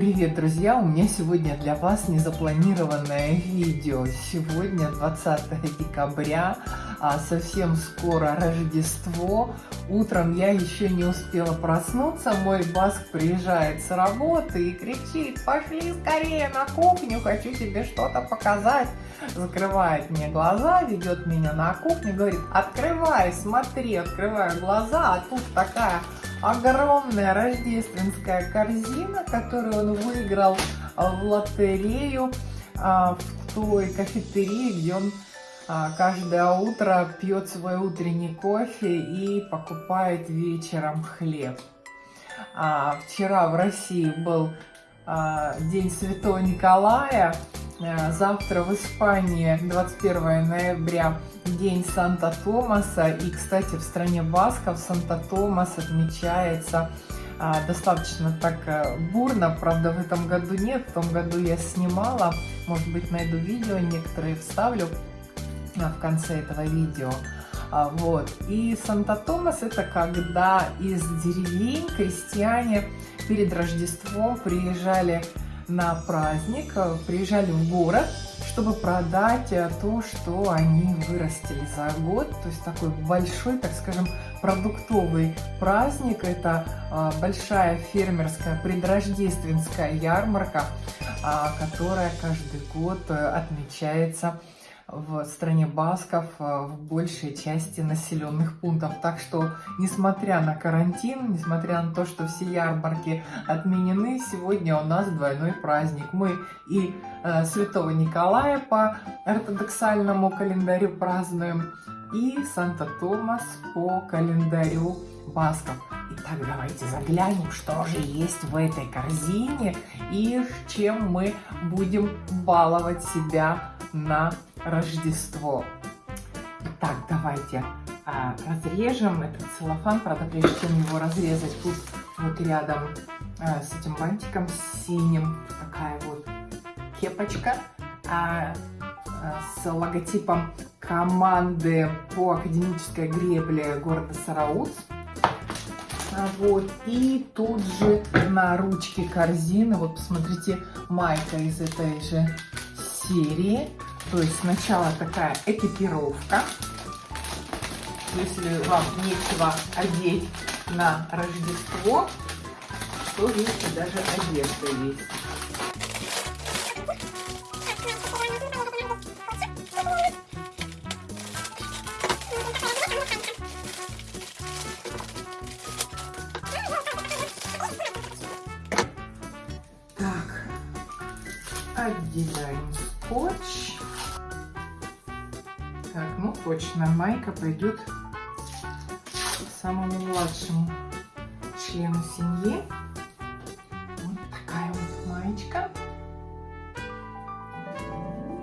Привет, друзья! У меня сегодня для вас незапланированное видео. Сегодня 20 декабря, а совсем скоро Рождество. Утром я еще не успела проснуться. Мой Баск приезжает с работы и кричит, пошли скорее на кухню, хочу тебе что-то показать. Закрывает мне глаза, ведет меня на кухню, говорит, открывай, смотри, открываю глаза, а тут такая огромная рождественская корзина, которую он выиграл а, в лотерею а, в той кафетерии, где он а, каждое утро пьет свой утренний кофе и покупает вечером хлеб. Вчера в России был День Святого Николая, завтра в Испании 21 ноября День Санта-Томаса. И, кстати, в стране Басков Санта-Томас отмечается а, достаточно так а, бурно. Правда, в этом году нет. В том году я снимала. Может быть, найду видео, некоторые вставлю а, в конце этого видео. А, вот. И Санта-Томас это когда из деревень крестьяне перед Рождеством приезжали на праздник, приезжали в город чтобы продать э, то, что они вырастили за год. То есть такой большой, так скажем, продуктовый праздник. Это а, большая фермерская предрождественская ярмарка, которая каждый год э, отмечается в стране Басков э, в большей части населенных пунктов. Так что, несмотря на карантин, несмотря на то, что все ярмарки отменены, сегодня у нас двойной праздник. Мы и э, Святого Николая по ортодоксальному календарю празднуем, и Санта-Томас по календарю Басков. Итак, давайте заглянем, что же есть в этой корзине и чем мы будем баловать себя на Рождество. Так, давайте а, разрежем этот целлофан. Правда, прежде чем его разрезать, тут вот рядом а, с этим бантиком синим такая вот кепочка а, а, с логотипом команды по академической гребле города Сарауц. А, вот, и тут же на ручке корзины, вот посмотрите, майка из этой же серии. То есть сначала такая экипировка. Если вам нечего одеть на Рождество, то видите, даже одежда есть. Точно, майка пойдет самому младшему члену семьи. Вот такая вот маечка.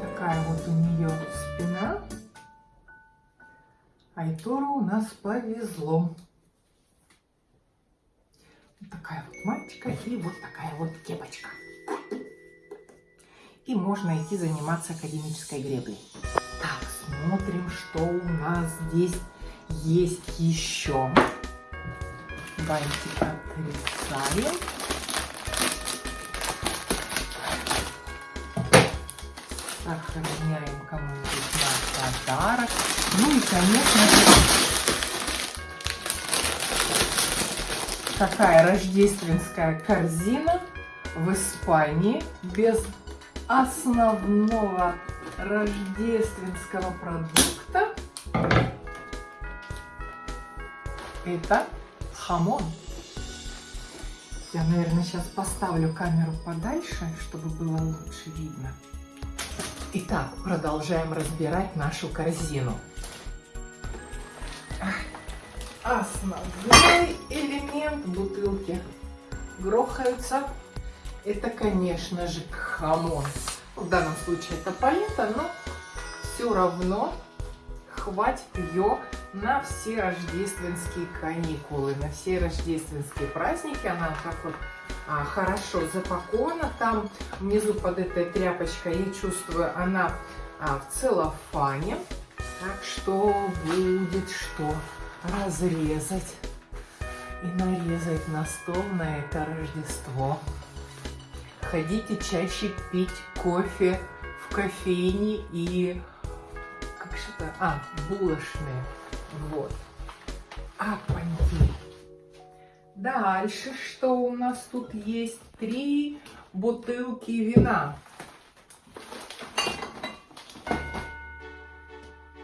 Такая вот у нее спина. Айтору у нас повезло. Вот такая вот маечка и вот такая вот кепочка. И можно идти заниматься академической греблей посмотрим, что у нас здесь есть еще. Бантик отрезаем. Сохраняем кому-нибудь на подарок. Ну и, конечно такая рождественская корзина в Испании без основного рождественского продукта. Это хамон. Я, наверное, сейчас поставлю камеру подальше, чтобы было лучше видно. Итак, продолжаем разбирать нашу корзину. Основной элемент бутылки грохаются. Это, конечно же, хамон в данном случае это палета, но все равно хватит ее на все рождественские каникулы, на все рождественские праздники. Она так вот а, хорошо запакована. Там внизу под этой тряпочкой, я чувствую, она а, в целлофане. Так что будет что разрезать и нарезать на стол на это Рождество. Заходите чаще пить кофе в кофейне и как что-то, а, булочные, вот. А, понти. Дальше, что у нас тут есть? Три бутылки вина.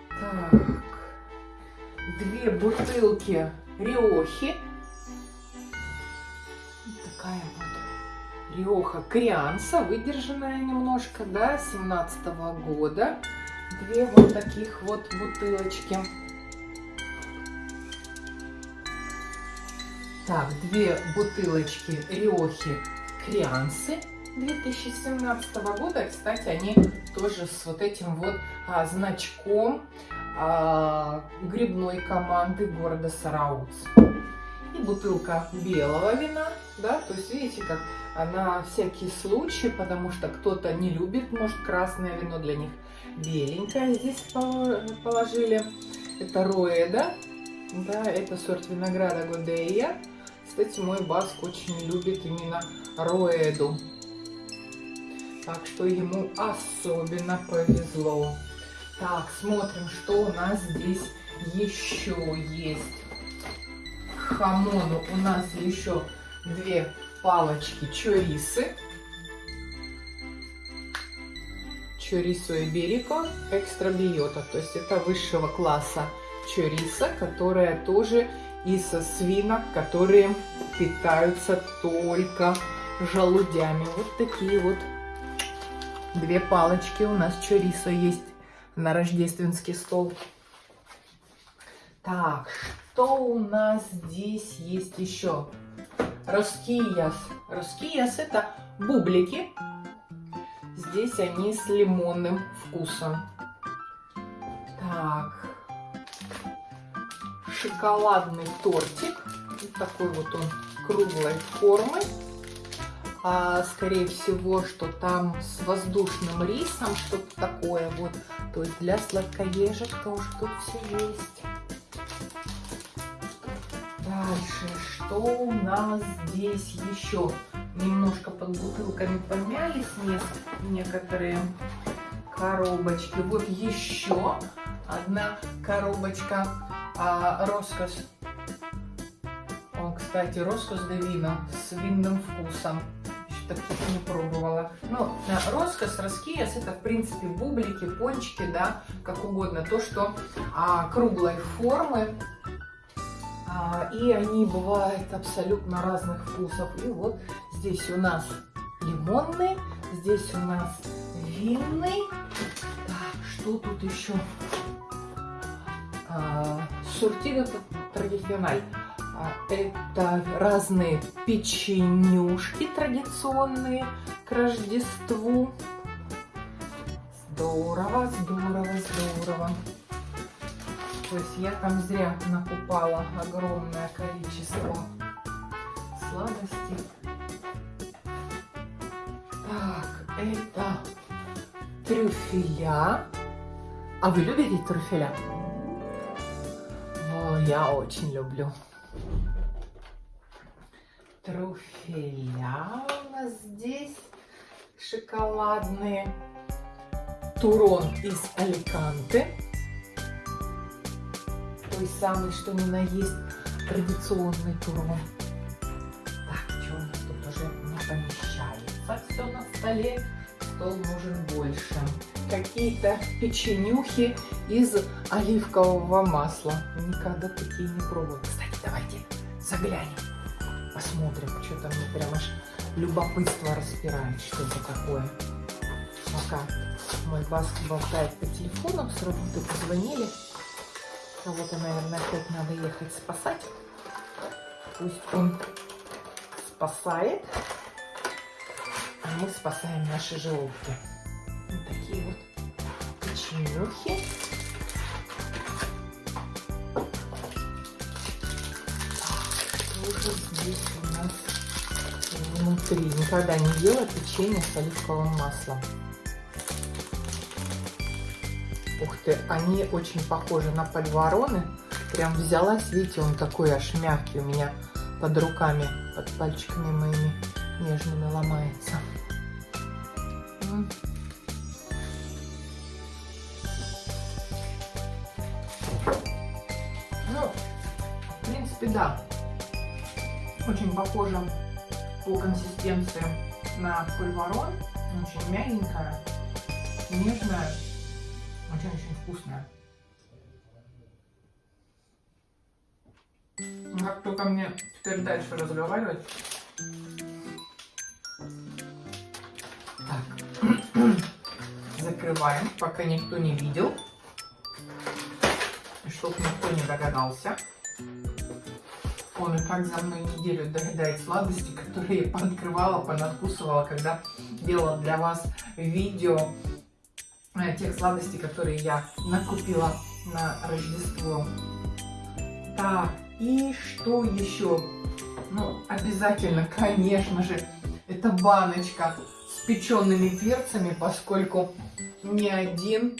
Так, две бутылки Риохи. Такая вот Риоха Крианса, выдержанная немножко, да, 17 -го года. Две вот таких вот бутылочки. Так, две бутылочки Риохи Криансы 2017 года. Кстати, они тоже с вот этим вот а, значком а, грибной команды города Сарауц. И бутылка белого вина, да, то есть видите, как на всякий случай, потому что кто-то не любит, может, красное вино для них беленькое здесь положили. Это Роэда, да, это сорт винограда Годея. Кстати, мой Баск очень любит именно Роэду. Так что ему особенно повезло. Так, смотрим, что у нас здесь еще есть. Хамону у нас еще две палочки чорисы. Чорисо и берико экстра биота. То есть это высшего класса чориса, которая тоже из свинок, которые питаются только желудями. Вот такие вот две палочки у нас чорисо есть на рождественский стол. Так, что у нас здесь есть еще? Роскияс. Роскияс это бублики. Здесь они с лимонным вкусом. Так, шоколадный тортик. Вот такой вот он круглой формы. А, скорее всего, что там с воздушным рисом, что-то такое вот. То есть для сладкоежек тоже тут все есть. Дальше, что у нас здесь еще? Немножко под бутылками помялись некоторые коробочки. Вот еще одна коробочка а, роскос. О, кстати, роскос де вина с винным вкусом. Еще таких не пробовала. Ну, роскос, раскияс, это, в принципе, бублики, пончики, да, как угодно. То, что а, круглой формы. А, и они бывают абсолютно разных вкусов. И вот здесь у нас лимонный, здесь у нас винный. Так, что тут еще? Сортино традициональ. А, это разные печенюшки традиционные к Рождеству. Здорово, здорово, здорово. То есть я там зря накупала огромное количество сладостей. Так, это трюфеля. А вы любите трюфеля? я очень люблю. Труфеля у нас здесь шоколадные. Турон из Аликанте. Той самый, что ни на есть, традиционный турон. Так, что у нас тут уже не помещается все на столе. Стол нужен больше какие-то печенюхи из оливкового масла. Никогда такие не пробовала. Кстати, давайте заглянем, посмотрим. Что-то мне прям аж любопытство распирает, что это такое. Пока мой баск болтает по телефону, с работы позвонили. Кого-то, наверное, опять надо ехать спасать. Пусть он спасает, а мы спасаем наши желудки такие вот печенюхи. Что здесь у нас внутри? Никогда не ела печенье с оливковым маслом. Ух ты, они очень похожи на подвороны. Прям взялась, видите, он такой аж мягкий у меня под руками, под пальчиками моими нежными ломается. Ну, в принципе, да. Очень похоже по консистенции на пульварон. Очень мягенькая, нежная, очень-очень вкусная. Как только мне теперь дальше разговаривать. Так. Закрываем, пока никто не видел. И чтоб никто не догадался. Он и так за мной неделю доедает сладости, которые я пооткрывала, понадкусывала, когда делала для вас видео тех сладостей, которые я накупила на Рождество. Так, и что еще? Ну, обязательно, конечно же, это баночка с печеными перцами, поскольку ни один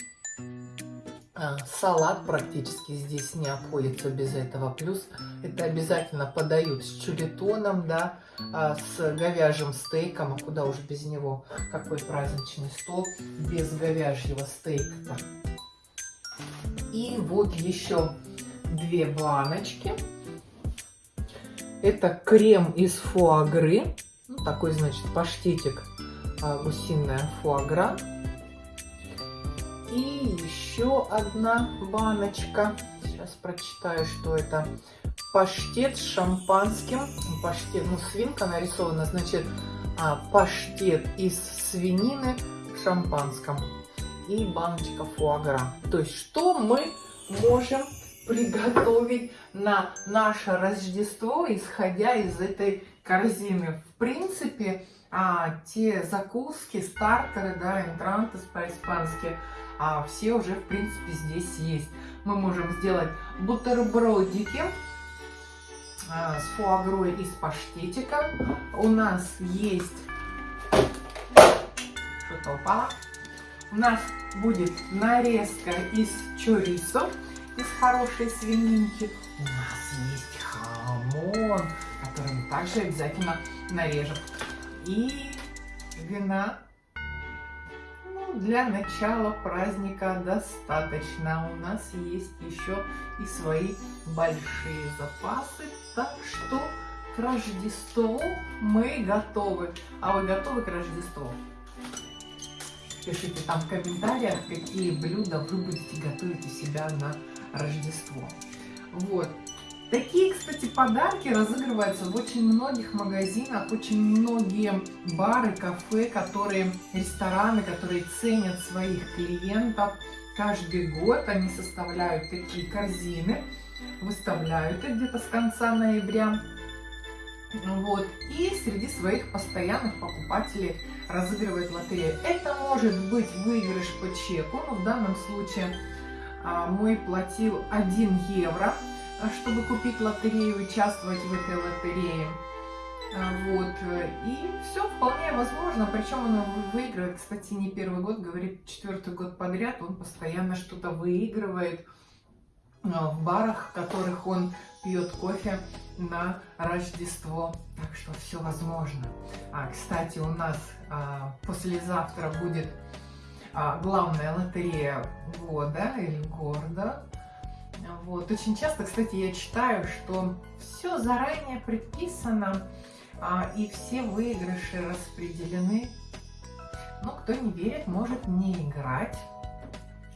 салат практически здесь не обходится без этого. Плюс это обязательно подают с чулитоном, да, а, с говяжьим стейком, а куда уж без него. Какой праздничный стол без говяжьего стейка. И вот еще две баночки. Это крем из фуагры. Ну, такой, значит, паштетик а, гусиная фуагра. И еще одна баночка. Сейчас прочитаю, что это. Паштет с шампанским. Паштет, ну, свинка нарисована, значит, а, паштет из свинины в шампанском. И баночка фуагра. То есть, что мы можем приготовить на наше Рождество, исходя из этой корзины. В принципе, а, те закуски, стартеры, да, энтранты по-испански, а, все уже, в принципе, здесь есть. Мы можем сделать бутербродики а, с фуагрой и с паштетиком. У нас есть... Что-то упало. У нас будет нарезка из чорисо из хорошей свининки. У нас есть хамон, который мы также обязательно нарежем. И вина для начала праздника достаточно. У нас есть еще и свои большие запасы. Так что к Рождеству мы готовы. А вы готовы к Рождеству? Пишите там в комментариях, какие блюда вы будете готовить у себя на Рождество. Вот. Такие, кстати, подарки разыгрываются в очень многих магазинах, очень многие бары, кафе, которые, рестораны, которые ценят своих клиентов. Каждый год они составляют такие корзины, выставляют их где-то с конца ноября. Вот. И среди своих постоянных покупателей разыгрывают лотерею. Это может быть выигрыш по чеку, но в данном случае а, мой платил 1 евро, чтобы купить лотерею участвовать в этой лотерее. А, вот, и все вполне возможно, причем он выигрывает, кстати, не первый год, говорит, четвертый год подряд, он постоянно что-то выигрывает в барах, в которых он пьет кофе на Рождество. Так что все возможно. А, кстати, у нас а, послезавтра будет а, главная лотерея года или города. Вот. Очень часто, кстати, я читаю, что все заранее предписано, а, и все выигрыши распределены. Но кто не верит, может не играть.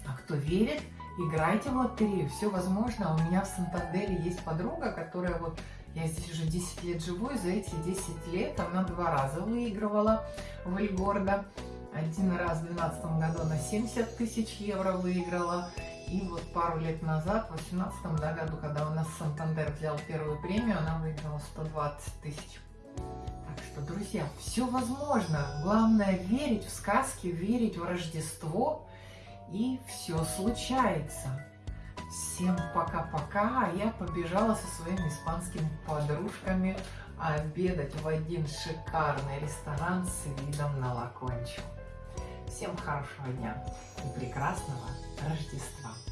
А кто верит, играйте в лотерею. Все возможно. У меня в Сантандере есть подруга, которая вот я здесь уже 10 лет живу, и за эти 10 лет она два раза выигрывала в Эльгордо. Один раз в 2012 году на 70 тысяч евро выиграла. И вот пару лет назад, в 2018 да, году, когда у нас Сантандер взял первую премию, она выиграла 120 тысяч. Так что, друзья, все возможно. Главное верить в сказки, верить в Рождество, и все случается. Всем пока-пока, а я побежала со своими испанскими подружками обедать в один шикарный ресторан с видом на Лакончу. Всем хорошего дня и прекрасного Рождества!